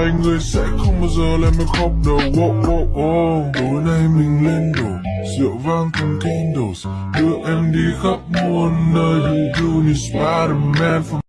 Hai người sẽ không bao giờ làm em khóc đâu oh, oh, oh. Tối nay mình lên đồ Rượu vang cùng candles Đưa em đi khắp muôn nơi. You need Spider-Man